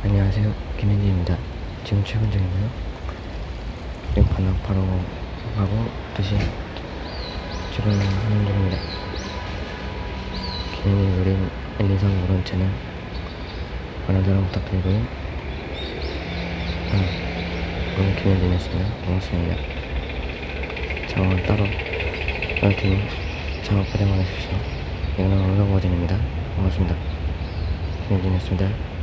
안녕하세요. 김현진입니다. 지금 출근 중이고요. 지금 반납 바로 하고 다시 출근하는 중입니다. 김현진 우린 엘리상 모른 채널 많은 사랑 부탁드리고요. 아, 오늘 김현진이었습니다. 반갑습니다. 작업은 따로 할 테니 작업 고생 많으십시오. 이거는 올라버전입니다. 반갑습니다. 김현진이었습니다.